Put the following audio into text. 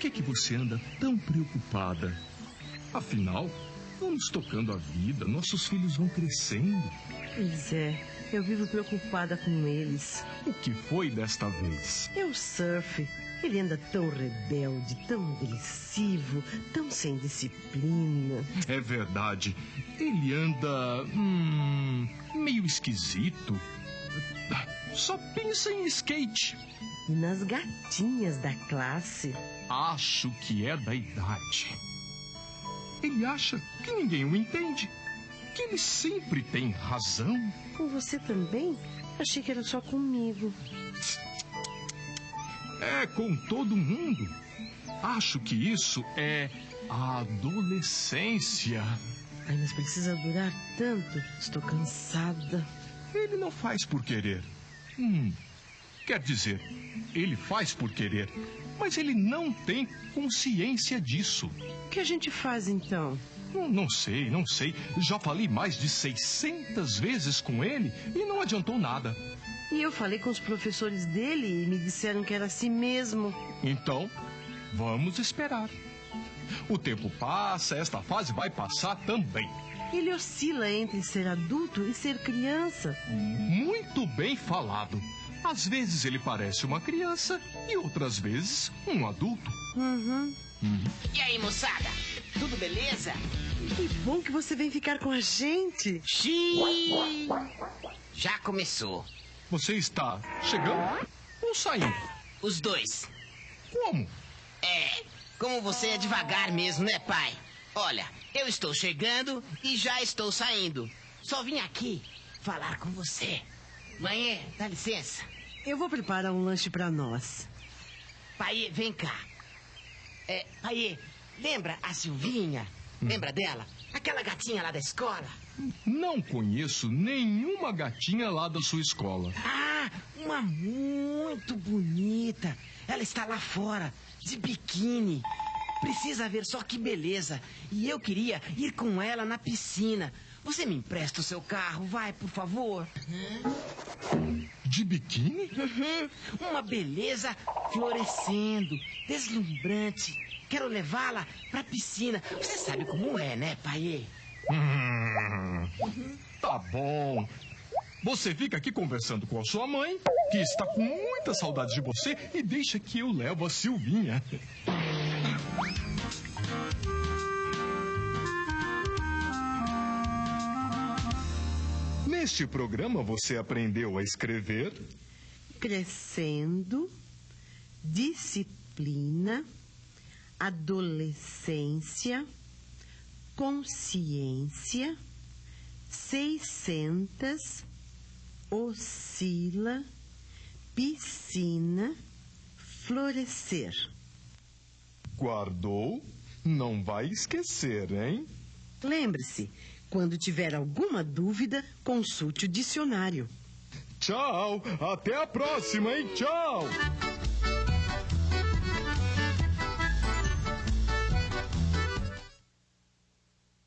que que você anda tão preocupada? Afinal, vamos tocando a vida, nossos filhos vão crescendo. Pois é, eu vivo preocupada com eles. O que foi desta vez? É o surf. Ele anda tão rebelde, tão agressivo, tão sem disciplina. É verdade. Ele anda. Hum, meio esquisito. Só pensa em skate. E nas gatinhas da classe. Acho que é da idade. Ele acha que ninguém o entende. Que ele sempre tem razão. Com você também? Achei que era só comigo. É com todo mundo. Acho que isso é a adolescência. Ai, mas precisa durar tanto. Estou cansada. Ele não faz por querer. Hum, quer dizer, ele faz por querer, mas ele não tem consciência disso. O que a gente faz então? Não, não sei, não sei. Já falei mais de 600 vezes com ele e não adiantou nada. E eu falei com os professores dele e me disseram que era assim mesmo. Então, vamos esperar. O tempo passa, esta fase vai passar também. Ele oscila entre ser adulto e ser criança. Muito bem falado. Às vezes ele parece uma criança e outras vezes um adulto. Uhum. E aí, moçada? Tudo beleza? Que bom que você vem ficar com a gente. Xiii! Já começou. Você está chegando ou saindo? Os dois. Como? É, como você é devagar mesmo, né, pai? Olha, eu estou chegando e já estou saindo. Só vim aqui falar com você. Mãe, dá licença. Eu vou preparar um lanche para nós. Pai, vem cá. É, pai, lembra a Silvinha? Lembra dela? Aquela gatinha lá da escola? Não conheço nenhuma gatinha lá da sua escola. Ah, uma muito bonita. Ela está lá fora, de biquíni. Precisa ver só que beleza. E eu queria ir com ela na piscina. Você me empresta o seu carro, vai, por favor? De biquíni? Uhum, uma beleza florescendo, deslumbrante. Quero levá-la pra piscina. Você sabe como é, né, pai? Hum, tá bom. Você fica aqui conversando com a sua mãe, que está com muita saudade de você, e deixa que eu levo a Silvinha. Neste programa você aprendeu a escrever, Crescendo, disciplina, adolescência, consciência, seiscentas, oscila, piscina, florescer. guardou, não vai esquecer, hein? Lembre-se, quando tiver alguma dúvida, consulte o dicionário. Tchau, até a próxima, hein? Tchau!